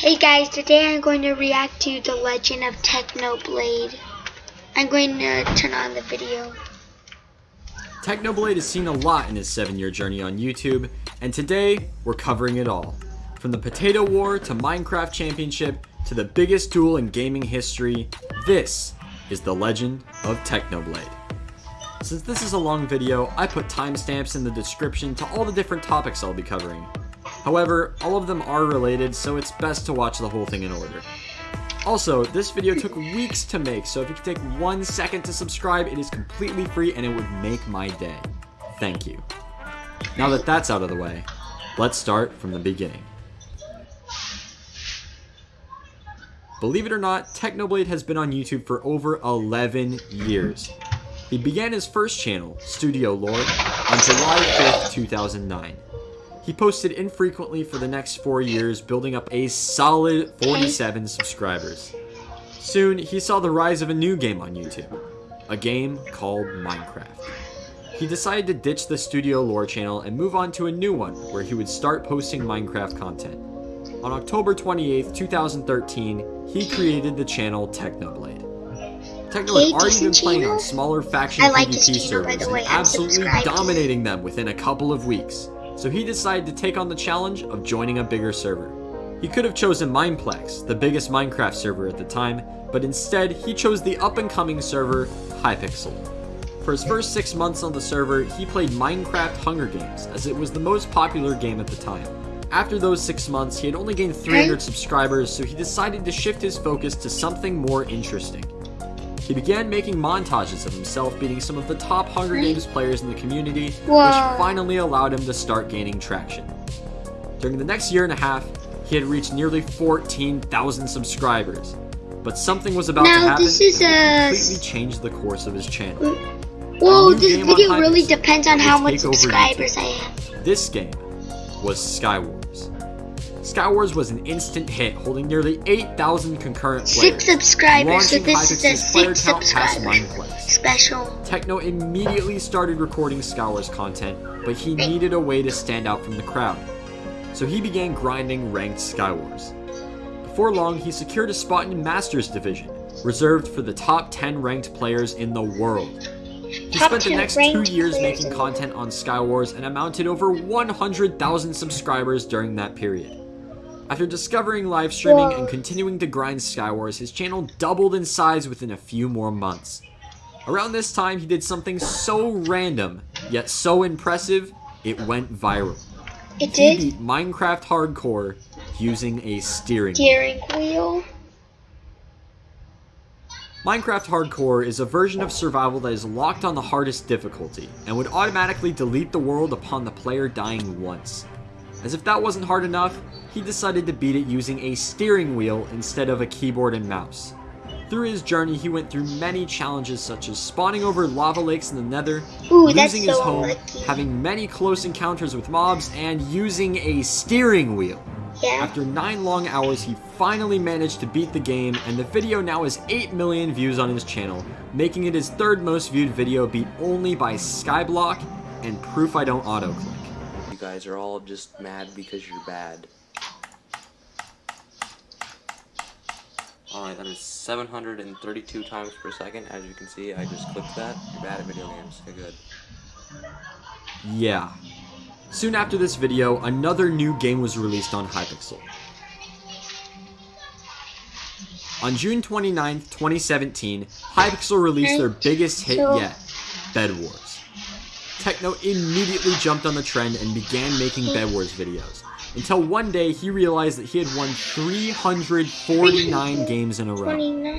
Hey guys, today I'm going to react to The Legend of Technoblade. I'm going to turn on the video. Technoblade has seen a lot in his 7-year journey on YouTube, and today we're covering it all. From the Potato War to Minecraft Championship to the biggest duel in gaming history, this is The Legend of Technoblade. Since this is a long video, I put timestamps in the description to all the different topics I'll be covering. However, all of them are related, so it's best to watch the whole thing in order. Also, this video took weeks to make, so if you could take one second to subscribe, it is completely free and it would make my day. Thank you. Now that that's out of the way, let's start from the beginning. Believe it or not, Technoblade has been on YouTube for over 11 years. He began his first channel, Studio Lore, on July 5th, 2009. He posted infrequently for the next four years, building up a solid 47 subscribers. Soon, he saw the rise of a new game on YouTube, a game called Minecraft. He decided to ditch the Studio Lore channel and move on to a new one, where he would start posting Minecraft content. On October 28, 2013, he created the channel Technoblade. Techno had already been playing on smaller faction like PvP servers and absolutely dominating them within a couple of weeks so he decided to take on the challenge of joining a bigger server. He could have chosen Mineplex, the biggest Minecraft server at the time, but instead he chose the up-and-coming server, Hypixel. For his first 6 months on the server, he played Minecraft Hunger Games, as it was the most popular game at the time. After those 6 months, he had only gained 300 subscribers, so he decided to shift his focus to something more interesting. He began making montages of himself beating some of the top Hunger Games players in the community, Whoa. which finally allowed him to start gaining traction. During the next year and a half, he had reached nearly 14,000 subscribers. But something was about now, to happen this is that completely changed the course of his channel. Whoa, this video really depends on how much subscribers I have. This game was Skywars. Skywars was an instant hit, holding nearly 8,000 concurrent players. Six subscribers, so this is a six subscriber special. Techno immediately started recording Skywars content, but he needed a way to stand out from the crowd. So he began grinding ranked Skywars. Before long, he secured a spot in Masters Division, reserved for the top 10 ranked players in the world. He spent the next two years making content on Skywars and amounted over 100,000 subscribers during that period. After discovering live streaming and continuing to grind Skywars, his channel doubled in size within a few more months. Around this time, he did something so random, yet so impressive, it went viral. It did? He beat Minecraft Hardcore using a steering, steering wheel. Minecraft Hardcore is a version of survival that is locked on the hardest difficulty, and would automatically delete the world upon the player dying once. As if that wasn't hard enough, he decided to beat it using a steering wheel instead of a keyboard and mouse. Through his journey, he went through many challenges such as spawning over lava lakes in the nether, Ooh, losing his home, lucky. having many close encounters with mobs, and using a steering wheel. Yeah. After 9 long hours, he finally managed to beat the game, and the video now has 8 million views on his channel, making it his third most viewed video beat only by Skyblock and Proof I Don't Autoclick guys are all just mad because you're bad. Alright, that is 732 times per second. As you can see, I just clicked that. You're bad at video games. Okay, good. Yeah. Soon after this video, another new game was released on Hypixel. On June 29, 2017, Hypixel released their biggest hit yet, Bed Wars. Techno immediately jumped on the trend and began making Bed Wars videos. Until one day he realized that he had won 349 games in a row.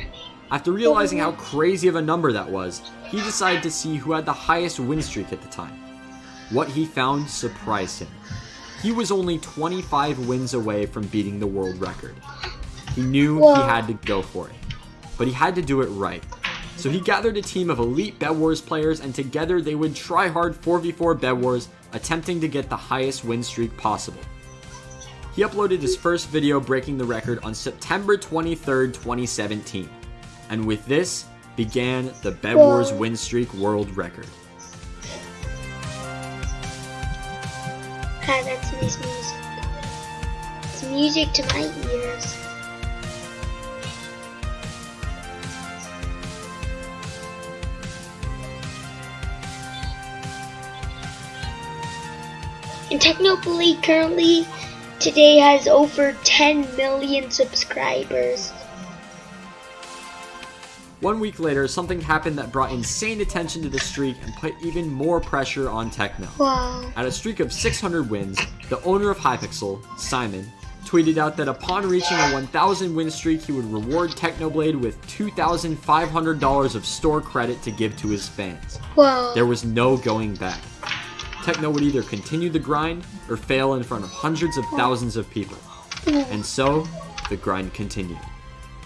After realizing how crazy of a number that was, he decided to see who had the highest win streak at the time. What he found surprised him. He was only 25 wins away from beating the world record. He knew he had to go for it, but he had to do it right. So he gathered a team of elite Bed Wars players and together they would try hard 4v4 Bed Wars, attempting to get the highest win streak possible. He uploaded his first video breaking the record on September 23rd, 2017. And with this, began the Bed Wars win streak world record. God, that's nice music. It's music to my ears. Technoblade currently today has over 10 million subscribers. One week later, something happened that brought insane attention to the streak and put even more pressure on Techno. Wow. At a streak of 600 wins, the owner of Hypixel, Simon, tweeted out that upon reaching a 1000 win streak, he would reward Technoblade with $2,500 of store credit to give to his fans. Wow. There was no going back. Techno would either continue the grind or fail in front of hundreds of thousands of people. And so, the grind continued.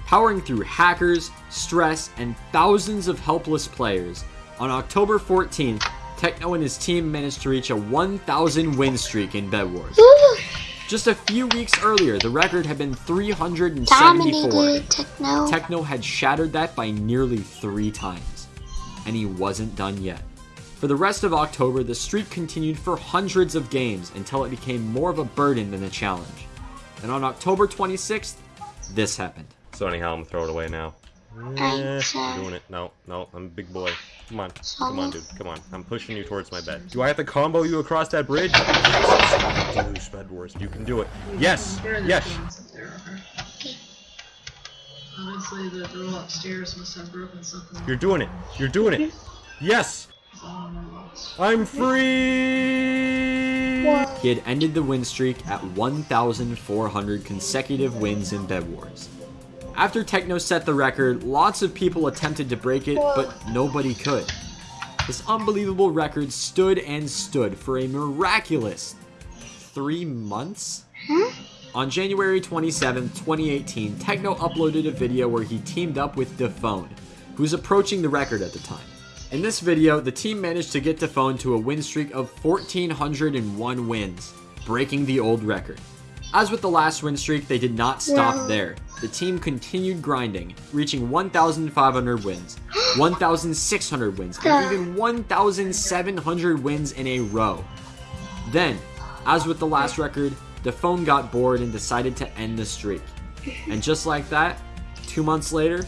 Powering through hackers, stress, and thousands of helpless players, on October 14th, Techno and his team managed to reach a 1,000 win streak in Bed Wars. Just a few weeks earlier, the record had been 374. dominated Techno. Techno had shattered that by nearly three times. And he wasn't done yet. For the rest of October, the streak continued for hundreds of games until it became more of a burden than a challenge. And on October 26th, this happened. So anyhow, I'm gonna throw it away now. I'm Eh. I'm doing it. No, no, I'm a big boy. Come on, come on, dude. Come on. I'm pushing you towards my bed. Do I have to combo you across that bridge? Douche, bed wars. You can do it. Yes, We're yes. comments up there, okay? Obviously, the girl upstairs must have broken something. You're doing it. You're doing it. Yes, on my box. I'm free. Whoa. He had ended the win streak at 1,400 consecutive wins in Bed Wars. After Techno set the record, lots of people attempted to break it, but nobody could. This unbelievable record stood and stood for a miraculous three months? Hmm? On January 27, 2018, Techno uploaded a video where he teamed up with Defone, who was approaching the record at the time. In this video, the team managed to get Defone to a win streak of 1,401 wins, breaking the old record. As with the last win streak, they did not stop Wow. there. The team continued grinding, reaching 1,500 wins, 1,600 wins, and even 1,700 wins in a row. Then, as with the last record, Defone got bored and decided to end the streak. And just like that, two months later,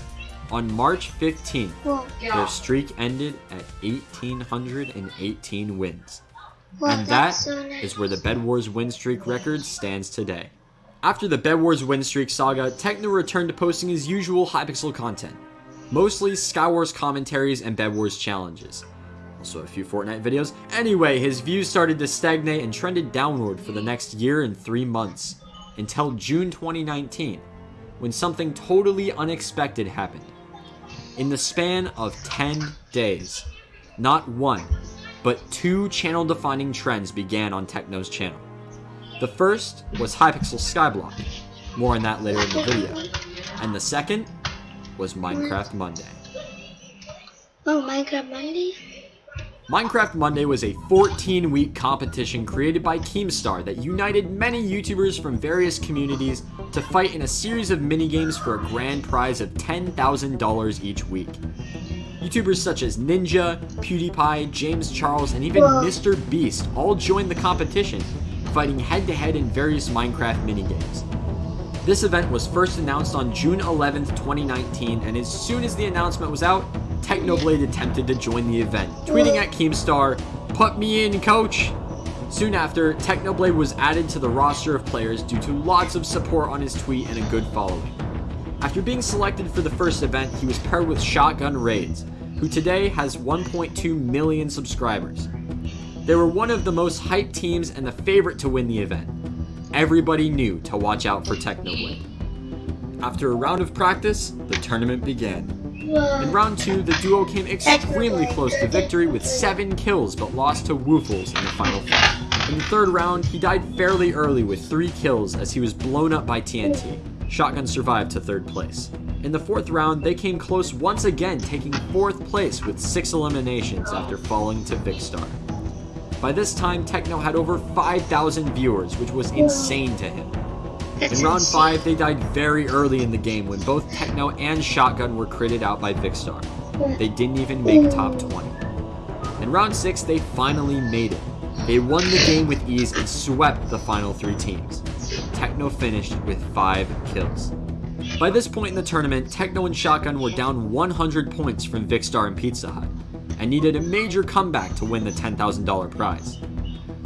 on March 15th, Whoa. their streak ended at 1,818 wins. Wow, And that that's so nice. is where the Bed Wars win streak record stands today. After the Bed Wars win streak saga, Techno returned to posting his usual Hypixel content, mostly Skywars commentaries and Bed Wars challenges. Also a few Fortnite videos. Anyway, his views started to stagnate and trended downward for the next year and three months, until June 2019, when something totally unexpected happened. In the span of 10 days, not one, but two channel defining trends began on Techno's channel. The first was Hypixel Skyblock, more on that later in the video, and the second was Minecraft Monday. Oh, Minecraft Monday? Minecraft Monday was a 14 week competition created by Keemstar that united many YouTubers from various communities to fight in a series of minigames for a grand prize of $10,000 each week. YouTubers such as Ninja, PewDiePie, James Charles, and even Mr. Beast all joined the competition, fighting head to head in various Minecraft minigames. This event was first announced on June 11th, 2019, and as soon as the announcement was out, Technoblade attempted to join the event, tweeting at Keemstar, Put me in, coach! Soon after, Technoblade was added to the roster of players due to lots of support on his tweet and a good following. After being selected for the first event, he was paired with Shotgun Raids, who today has 1.2 million subscribers. They were one of the most hyped teams and the favorite to win the event. Everybody knew to watch out for Technoblade. After a round of practice, the tournament began. In round 2, the duo came extremely close to victory with 7 kills but lost to Woofless in the final fight. In the third round, he died fairly early with 3 kills as he was blown up by TNT. Shotgun survived to third place. In the fourth round, they came close once again, taking fourth place with 6 eliminations after falling to Vikkstar. By this time, Techno had over 5,000 viewers, which was insane to him. In round insane. 5, they died very early in the game when both Techno and Shotgun were critted out by Vikkstar. They didn't even make top 20. In round 6, they finally made it. They won the game with ease and swept the final three teams. Techno finished with 5 kills. By this point in the tournament, Techno and Shotgun were down 100 points from Vikkstar and PeteZahHutt, and needed a major comeback to win the $10,000 prize.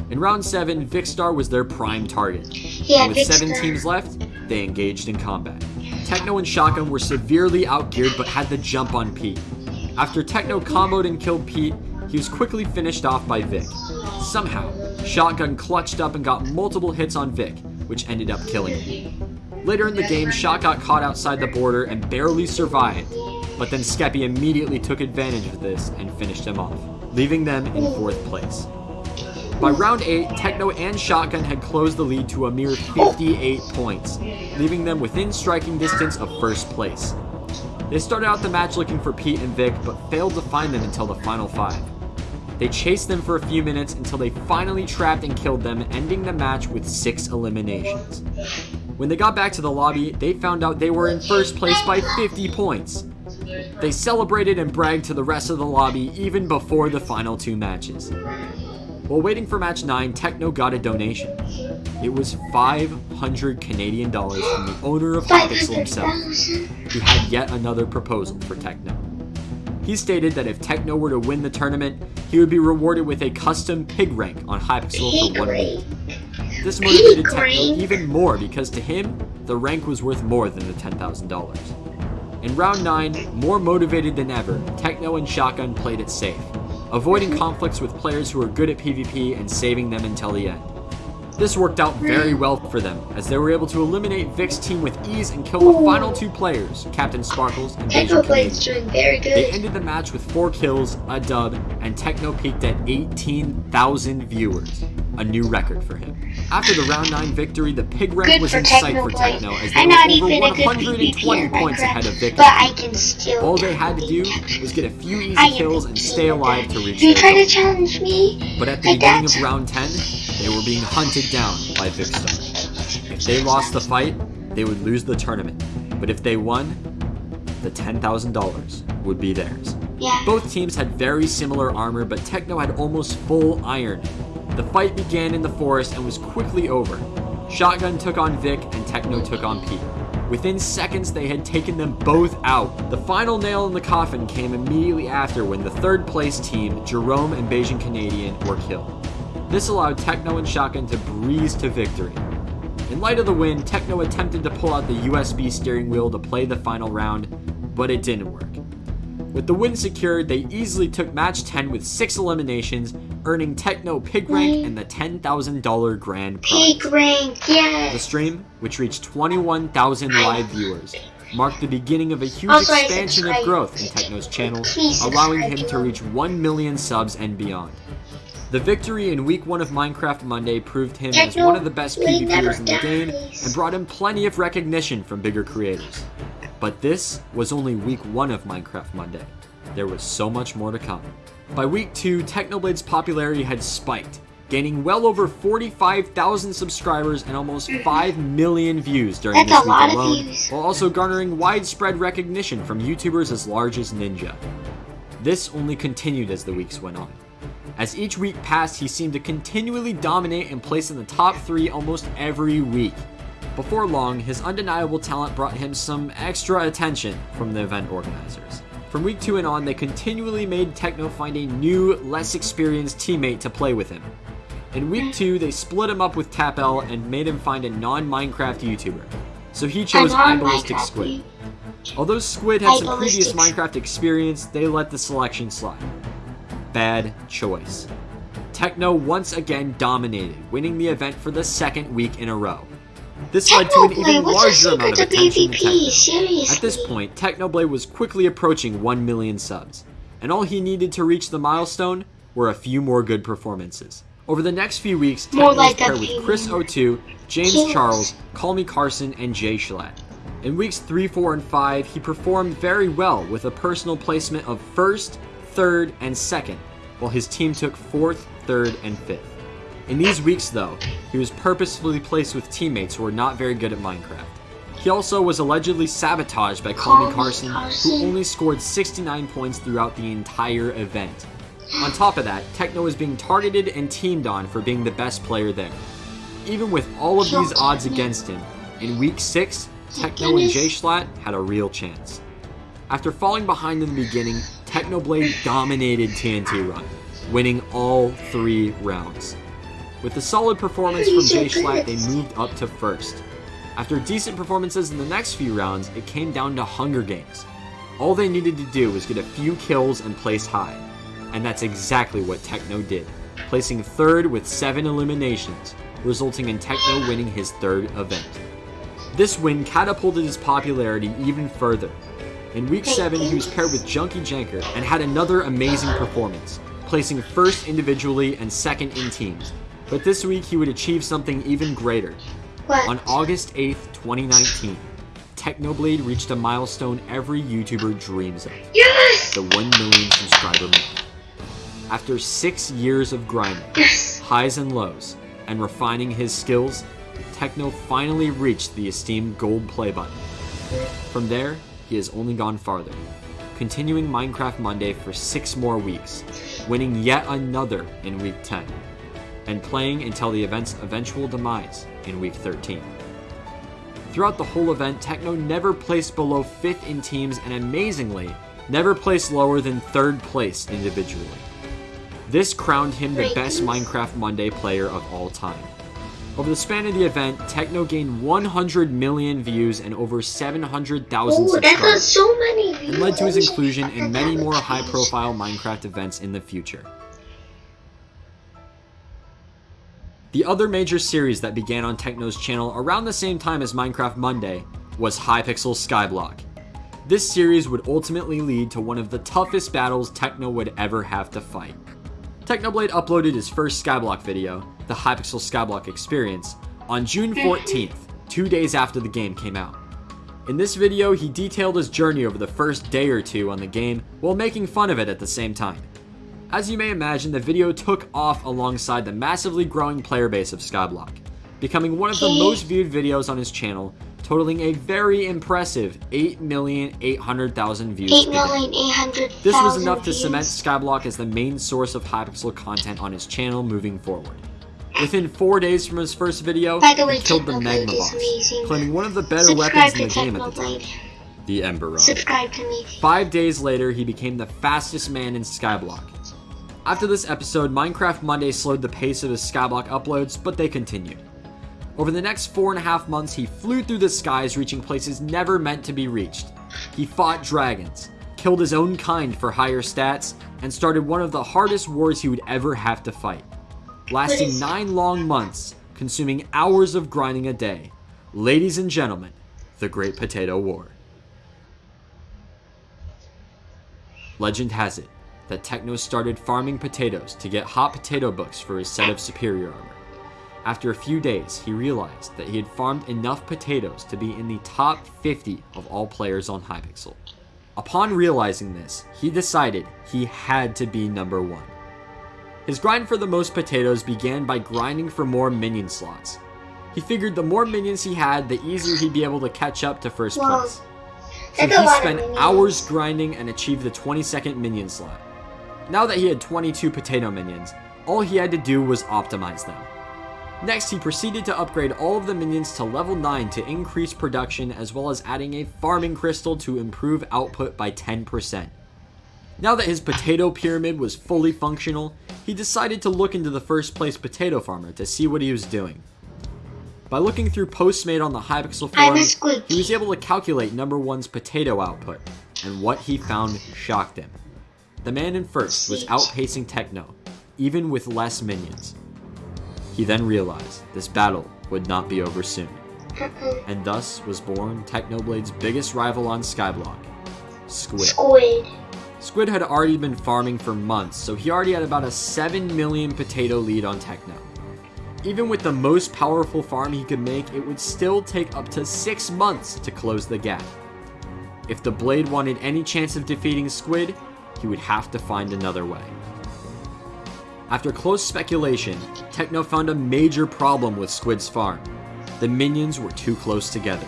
In round 7, Vikkstar was their prime target, Yeah, and with 7 Vikkstar. teams left, they engaged in combat. Techno and Shotgun were severely outgeared but had the jump on Pete. After Techno comboed and killed Pete, he was quickly finished off by Vic. Somehow, Shotgun clutched up and got multiple hits on Vic, which ended up killing him. Later in the game, Shot got caught outside the border and barely survived, but then Skeppy immediately took advantage of this and finished him off, leaving them in fourth place. By round 8, Techno and Shotgun had closed the lead to a mere 58 points, leaving them within striking distance of first place. They started out the match looking for Pete and Vic, but failed to find them until the final five. They chased them for a few minutes until they finally trapped and killed them, ending the match with six eliminations. When they got back to the lobby, they found out they were in first place by 50 points. They celebrated and bragged to the rest of the lobby even before the final two matches. While waiting for match 9, Techno got a donation. It was 500 Canadian dollars from the owner of Hypixel himself, 500,000. who had yet another proposal for Techno. He stated that if Techno were to win the tournament, he would be rewarded with a custom pig rank on Hypixel for one week. This motivated Techno even more because to him, the rank was worth more than the $10,000. In round 9, more motivated than ever, Techno and Shotgun played it safe, avoiding conflicts with players who are good at PvP and saving them until the end. This worked out very well for them, as they were able to eliminate Vic's team with ease and kill the final two players, Captain Sparklez and Technoblade's Canadian. doing very They ended the match with 4 kills, a dub, and Techno peaked at 18,000 viewers, a new record for him. After the round 9 victory, the pig rank Good was in sight for. Techno as they I'm were not over even a good 120 PvP points ahead of Minecraft, Vic. but I can still. All they had to do was get a few easy I kills and stay alive to reach you try to challenge me? But at the beginning of round 10, they were being hunted down by Vikkstar. If they lost the fight, they would lose the tournament. But if they won, the $10,000 would be theirs. Yeah. Both teams had very similar armor, but Techno had almost full iron. The fight began in the forest and was quickly over. Shotgun took on Vic and Techno took on Pete. Within seconds, they had taken them both out. The final nail in the coffin came immediately after when the third place team, Jerome and BajanCanadian, were killed. This allowed Techno and Shotgun to breeze to victory. In light of the win, Techno attempted to pull out the USB steering wheel to play the final round, but it didn't work. With the win secured, they easily took match 10 with 6 eliminations, earning Techno Pig Rank and the $10,000 grand prize. Pig rank, yes! The stream, which reached 21,000 live viewers, marked the beginning of a huge Also, expansion of growth in Techno's channel, allowing him to reach 1 million subs and beyond. The victory in week 1 of Minecraft Monday proved him as one of the best PvPers in the game and brought him plenty of recognition from bigger creators. But this was only week 1 of Minecraft Monday. There was so much more to come. By week 2, Technoblade's popularity had spiked, gaining well over 45,000 subscribers and almost 5 million views during That's this week alone, while also garnering widespread recognition from YouTubers as large as Ninja. This only continued as the weeks went on. As each week passed, he seemed to continually dominate and place in the top 3 almost every week. Before long, his undeniable talent brought him some extra attention from the event organizers. From week 2 and on, they continually made Techno find a new, less experienced teammate to play with him. In week 2, they split him up with Tapl and made him find a non-Minecraft YouTuber. So he chose I'm on iBallistic Minecraft, Squid. Although Squid had some previous Minecraft experience, they let the selection slide. Bad choice. Techno once again dominated, winning the event for the second week in a row. This led to an even larger amount of attention to. At this point, Technoblade was quickly approaching 1 million subs, and all he needed to reach the milestone were a few more good performances. Over the next few weeks, More was like paired with Chris. O2, James Kings. Charles, Call Me Carson, and Jay Schlatt. In weeks 3, 4, and 5, he performed very well with a personal placement of first, third, and second, while his team took fourth, third, and fifth. In these weeks, though, he was purposefully placed with teammates who were not very good at Minecraft. He also was allegedly sabotaged by Me Carson, who only scored 69 points throughout the entire event. On top of that, Techno was being targeted and teamed on for being the best player there. Even with all of these odds against him, in week 6, Techno and J-Schlatt had a real chance. After falling behind in the beginning, Technoblade dominated TNT Run, winning all three rounds. With a solid performance from J-Schlatt, they moved up to first. After decent performances in the next few rounds, it came down to Hunger Games. All they needed to do was get a few kills and place high. And that's exactly what Techno did, placing third with 7 eliminations, resulting in Techno winning his third event. This win catapulted his popularity even further. In week 7, he was paired with Junkie Janker and had another amazing performance, placing first individually and second in teams. But this week, he would achieve something even greater. What? On August 8th, 2019, Technoblade reached a milestone every YouTuber dreams of Yes! the 1 million subscriber mark. After six years of grinding, Yes! highs and lows, and refining his skills, Techno finally reached the esteemed gold play button. From there, he has only gone farther, continuing Minecraft Monday for six more weeks, winning yet another in week 10, and playing until the event's eventual demise in week 13. Throughout the whole event, Techno never placed below 5th in teams and amazingly, never placed lower than 3rd place individually. This crowned him the best Minecraft Monday player of all time. Over the span of the event, Techno gained 100 million views and over 700,000 Oh, that got subscribers, so and led to his inclusion in many more high-profile Minecraft events in the future. The other major series that began on Techno's channel around the same time as Minecraft Monday was Hypixel Skyblock. This series would ultimately lead to one of the toughest battles Techno would ever have to fight. Technoblade uploaded his first Skyblock video, the Hypixel Skyblock Experience, on June 14th, two days after the game came out. In this video, he detailed his journey over the first day or two on the game while making fun of it at the same time. As you may imagine, the video took off alongside the massively growing player base of Skyblock, becoming one of the most viewed videos on his channel, totaling a very impressive 8,800,000 views. Eight per day. million eight hundred. This was enough to cement Skyblock as the main source of Hypixel content on his channel moving forward. Within four days from his first video, the way, he killed the Magma Boss, claiming one of the better Subscribe weapons in the game at the time, the Ember Rod. Subscribe to me. Five days later, he became the fastest man in Skyblock. After this episode, Minecraft Monday slowed the pace of his Skyblock uploads, but they continued. Over the next four and a half months, he flew through the skies, reaching places never meant to be reached. He fought dragons, killed his own kind for higher stats, and started one of the hardest wars he would ever have to fight. Lasting nine long months, consuming hours of grinding a day. Ladies and gentlemen, the Great Potato War. Legend has it that Techno started farming potatoes to get hot potato books for his set of superior armor. After a few days, he realized that he had farmed enough potatoes to be in the top 50 of all players on Hypixel. Upon realizing this, he decided he had to be number one. His grind for the most potatoes began by grinding for more minion slots. He figured the more minions he had, the easier he'd be able to catch up to first Whoa. place. So That's he spent hours grinding and achieved the 22nd minion slot. Now that he had 22 potato minions, all he had to do was optimize them. Next, he proceeded to upgrade all of the minions to level 9 to increase production as well as adding a farming crystal to improve output by 10%. Now that his potato pyramid was fully functional, he decided to look into the first place potato farmer to see what he was doing. By looking through posts made on the Hypixel forum, he was able to calculate number one's potato output, and what he found shocked him. The man in first was outpacing Techno, even with less minions. He then realized this battle would not be over soon, and thus was born Technoblade's biggest rival on Skyblock, Squid. Squid. Squid had already been farming for months, so he already had about a 7 million potato lead on Techno. Even with the most powerful farm he could make, it would still take up to 6 months to close the gap. If the Blade wanted any chance of defeating Squid, he would have to find another way. After close speculation, Techno found a major problem with Squid's farm. The minions were too close together.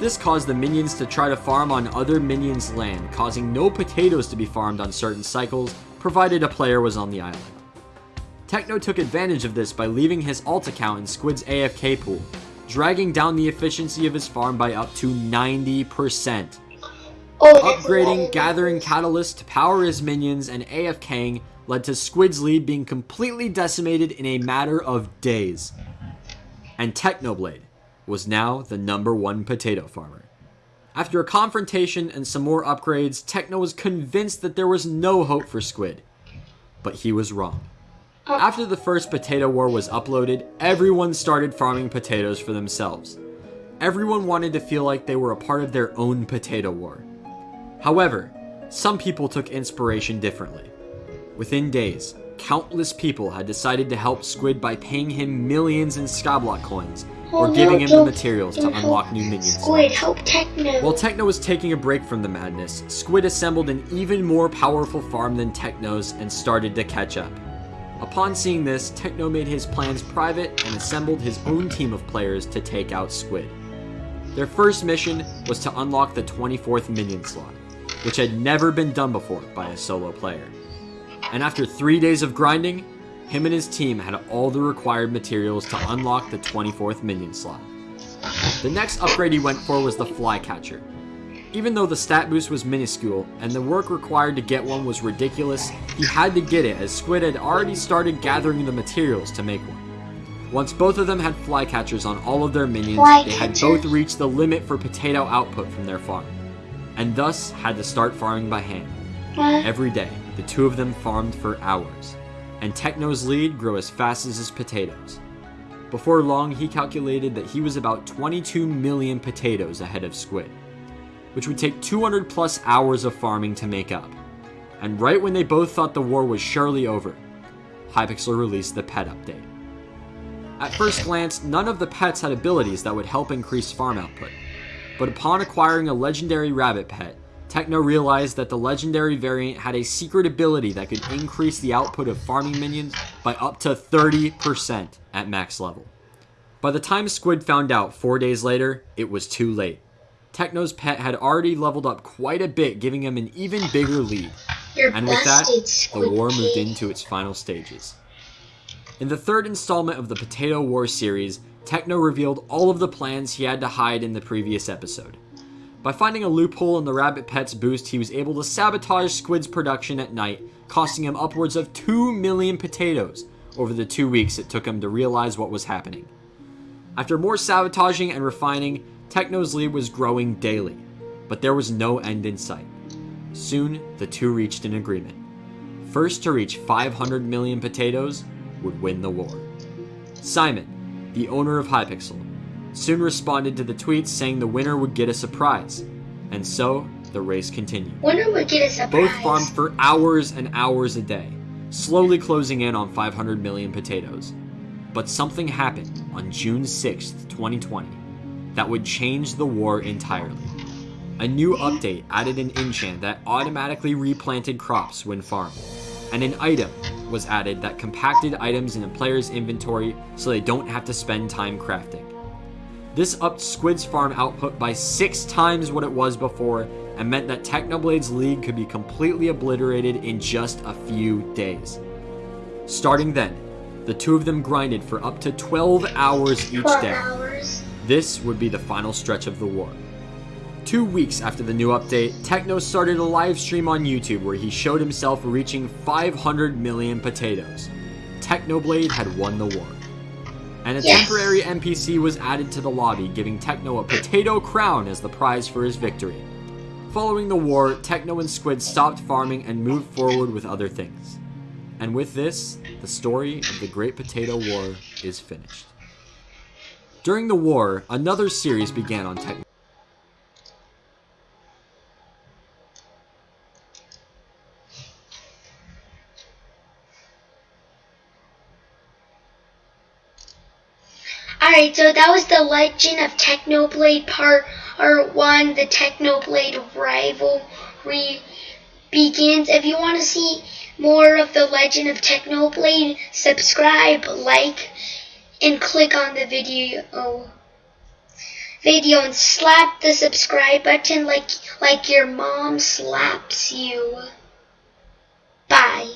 This caused the minions to try to farm on other minions' land, causing no potatoes to be farmed on certain cycles, provided a player was on the island. Techno took advantage of this by leaving his alt account in Squid's AFK pool, dragging down the efficiency of his farm by up to 90%. Oh, Upgrading, gathering catalysts to power his minions, and AFKing led to Squid's lead being completely decimated in a matter of days. And Technoblade was now the number one potato farmer. After a confrontation and some more upgrades, Techno was convinced that there was no hope for Squid. But he was wrong. Oh. After the first potato war was uploaded, everyone started farming potatoes for themselves. Everyone wanted to feel like they were a part of their own potato war. However, some people took inspiration differently. Within days, countless people had decided to help Squid by paying him millions in Skyblock coins or giving him the materials to unlock new minions. Squid, help Techno. While Techno was taking a break from the madness, Squid assembled an even more powerful farm than Techno's and started to catch up. Upon seeing this, Techno made his plans private and assembled his own team of players to take out Squid. Their first mission was to unlock the 24th minion slot, which had never been done before by a solo player. And after three days of grinding, him and his team had all the required materials to unlock the 24th minion slot. The next upgrade he went for was the Flycatcher. Even though the stat boost was minuscule and the work required to get one was ridiculous, he had to get it as Squid had already started gathering the materials to make one. Once both of them had flycatchers on all of their minions, they had both reached the limit for potato output from their farm, and thus had to start farming by hand. Every day, the two of them farmed for hours, and Techno's lead grew as fast as his potatoes. Before long, he calculated that he was about 22 million potatoes ahead of Squid, which would take 200 plus hours of farming to make up. And right when they both thought the war was surely over, Hypixel released the pet update. At first glance, none of the pets had abilities that would help increase farm output. But upon acquiring a legendary rabbit pet, Techno realized that the legendary variant had a secret ability that could increase the output of farming minions by up to 30% at max level. By the time Squid found out four days later, it was too late. Techno's pet had already leveled up quite a bit, giving him an even bigger lead. You're And with that, the war moved into its final stages. In the third installment of the Potato War series, Techno revealed all of the plans he had to hide in the previous episode. By finding a loophole in the Rabbit Pets boost, he was able to sabotage Squid's production at night, costing him upwards of 2 million potatoes over the two weeks it took him to realize what was happening. After more sabotaging and refining, Techno's lead was growing daily, but there was no end in sight. Soon, the two reached an agreement. First to reach 500 million potatoes would win the war. Simon, the owner of Hypixel, soon responded to the tweets saying the winner would get a surprise, and so the race continued. Winner would get a surprise. Both farmed for hours and hours a day, slowly closing in on 500 million potatoes. But something happened on June 6th, 2020, that would change the war entirely. A new update added an enchant that automatically replanted crops when farmed, and an item was added that compacted items in a player's inventory so they don't have to spend time crafting. This upped Squid's farm output by six times what it was before and meant that Technoblade's league could be completely obliterated in just a few days. Starting then, the two of them grinded for up to 12 hours each day. This would be the final stretch of the war. Two weeks after the new update, Techno started a live stream on YouTube where he showed himself reaching 500 million potatoes. Technoblade had won the war. And a Yes. temporary NPC was added to the lobby, giving Techno a potato crown as the prize for his victory. Following the war, Techno and Squid stopped farming and moved forward with other things. And with this, the story of the Great Potato War is finished. During the war, another series began on Techno. Alright, so that was the Legend of Technoblade Part or 1. The Technoblade rivalry begins. If you want to see more of the Legend of Technoblade, subscribe, like, and click on the video video and slap the subscribe button like like your mom slaps you. Bye.